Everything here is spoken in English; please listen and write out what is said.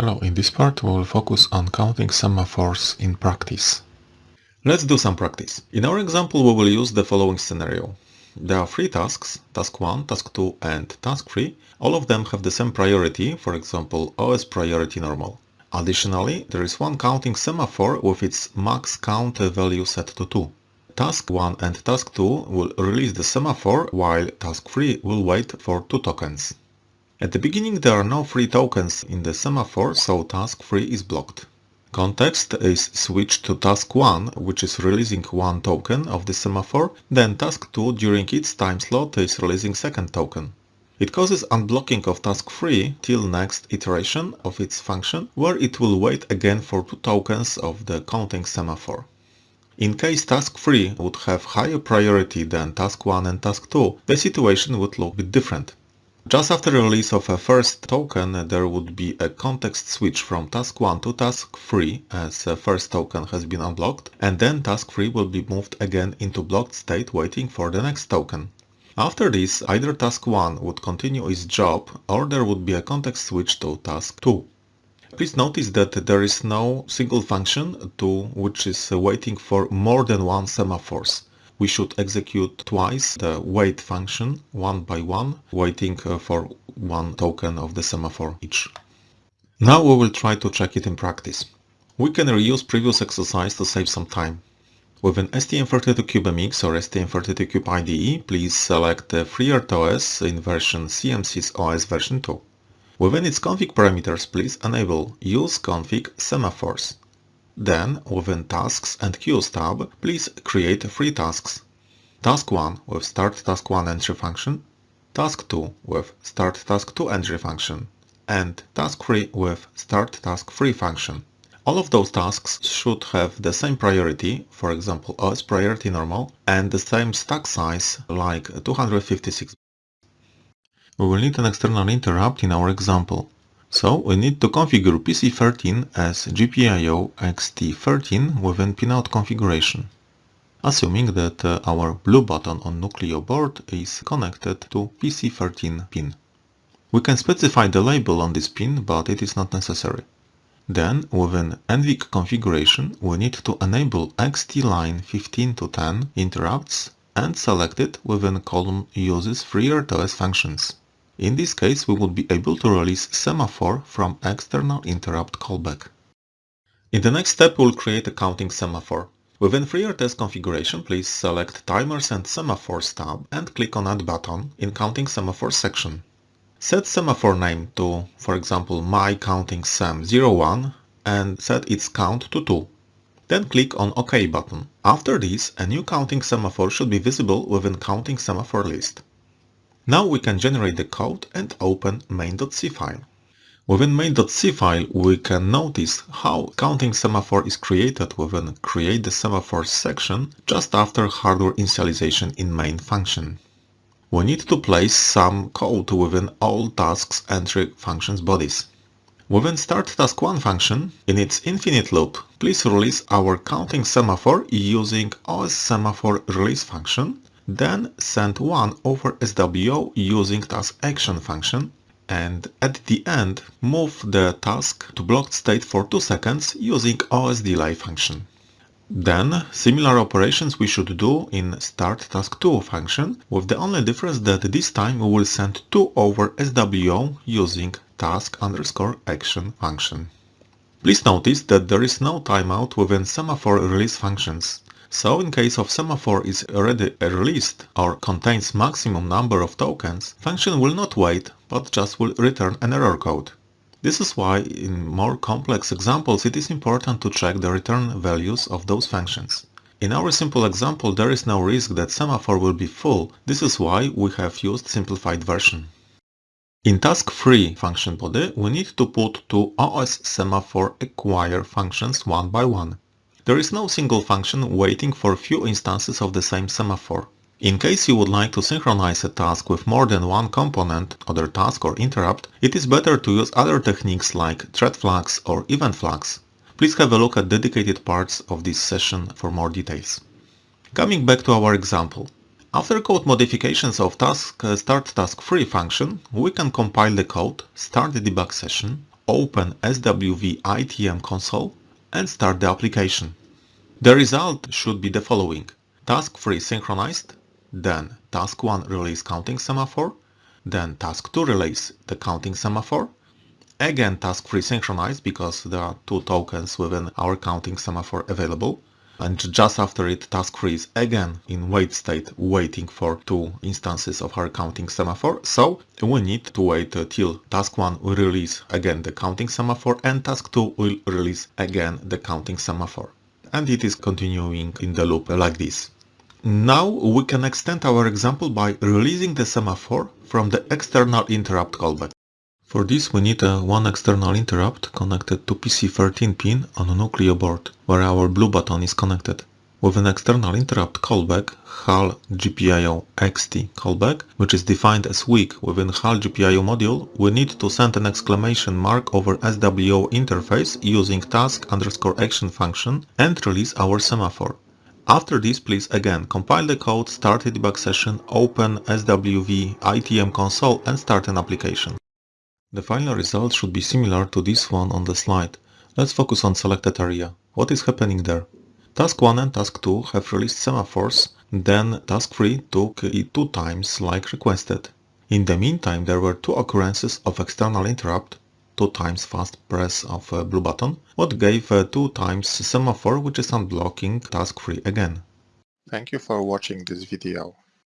Hello, in this part we will focus on counting semaphores in practice. Let's do some practice. In our example we will use the following scenario. There are three tasks, task 1, task 2 and task 3. All of them have the same priority, for example OS priority normal. Additionally, there is one counting semaphore with its max count value set to 2. Task 1 and Task 2 will release the semaphore while Task 3 will wait for 2 tokens. At the beginning there are no free tokens in the semaphore, so task 3 is blocked. Context is switched to task 1, which is releasing one token of the semaphore, then task 2 during its time slot is releasing second token. It causes unblocking of task 3 till next iteration of its function, where it will wait again for two tokens of the counting semaphore. In case task 3 would have higher priority than task 1 and task 2, the situation would look a bit different. Just after release of a first token, there would be a context switch from task 1 to task 3 as the first token has been unblocked, and then task 3 will be moved again into blocked state waiting for the next token. After this, either task 1 would continue its job or there would be a context switch to task 2. Please notice that there is no single function to which is waiting for more than one semaphores we should execute twice the wait function, one by one, waiting uh, for one token of the semaphore each. Now we will try to check it in practice. We can reuse previous exercise to save some time. With an STM32CubeMX or STM32Cube IDE, please select the FreeRTOS in version CMSIS OS version 2. Within its config parameters, please enable Use Config Semaphores. Then, within Tasks and Queues tab, please create three tasks. Task 1 with Start Task 1 entry function, Task 2 with Start Task 2 entry function, and Task 3 with Start Task 3 function. All of those tasks should have the same priority, for example OS priority normal, and the same stack size like 256. We will need an external interrupt in our example. So we need to configure PC13 as GPIO EXTI13 within pinout configuration, assuming that uh, our blue button on Nucleo board is connected to PC13 pin. We can specify the label on this pin, but it is not necessary. Then, within NVIC configuration, we need to enable EXTI line 15 to 10 interrupts and select it within column uses FreeRTOS functions. In this case, we would be able to release semaphore from external interrupt callback. In the next step, we'll create a counting semaphore. Within FreeRTOS configuration, please select Timers and Semaphores tab and click on Add button in Counting Semaphore section. Set semaphore name to, for example, my counting sem 01 and set its count to 2. Then click on OK button. After this, a new counting semaphore should be visible within Counting Semaphore list. Now we can generate the code and open main.c file. Within main.c file we can notice how counting semaphore is created within create the semaphore section just after hardware initialization in main function. We need to place some code within all tasks entry functions bodies. Within start task 1 function, in its infinite loop, please release our counting semaphore using OS semaphore release function then send 1 over SWO using task action function and at the end move the task to blocked state for 2 seconds using OS delay function. Then similar operations we should do in start task 2 function with the only difference that this time we will send 2 over SWO using task underscore action function. Please notice that there is no timeout within semaphore release functions. So in case of semaphore is already released or contains maximum number of tokens, function will not wait, but just will return an error code. This is why in more complex examples it is important to check the return values of those functions. In our simple example there is no risk that semaphore will be full, this is why we have used simplified version. In task 3 function body we need to put two OS semaphore acquire functions one by one. There is no single function waiting for few instances of the same semaphore. In case you would like to synchronize a task with more than one component, other task or interrupt, it is better to use other techniques like thread flags or event flags. Please have a look at dedicated parts of this session for more details. Coming back to our example. After code modifications of task uh, start task 3 function, we can compile the code, start the debug session, open SWV ITM console and start the application. The result should be the following. Task 3 synchronized, then task 1 release counting semaphore, then task 2 release the counting semaphore, again task 3 synchronized because there are two tokens within our counting semaphore available, and just after it task 3 is again in wait state waiting for two instances of our counting semaphore. So we need to wait till task 1 will release again the counting semaphore and task 2 will release again the counting semaphore and it is continuing in the loop like this. Now we can extend our example by releasing the semaphore from the external interrupt callback. For this we need a one external interrupt connected to PC13 pin on a Nucleo board, where our blue button is connected. With an external interrupt callback, HAL GPIO EXTI callback, which is defined as weak within HAL GPIO module, we need to send an exclamation mark over SWO interface using task underscore action function and release our semaphore. After this, please again compile the code, start a debug session, open SWV ITM console and start an application. The final result should be similar to this one on the slide. Let's focus on selected area. What is happening there? Task 1 and Task 2 have released semaphores, then Task 3 took it two times like requested. In the meantime, there were two occurrences of external interrupt, two times fast press of a blue button, what gave two times semaphore which is unblocking Task 3 again. Thank you for watching this video.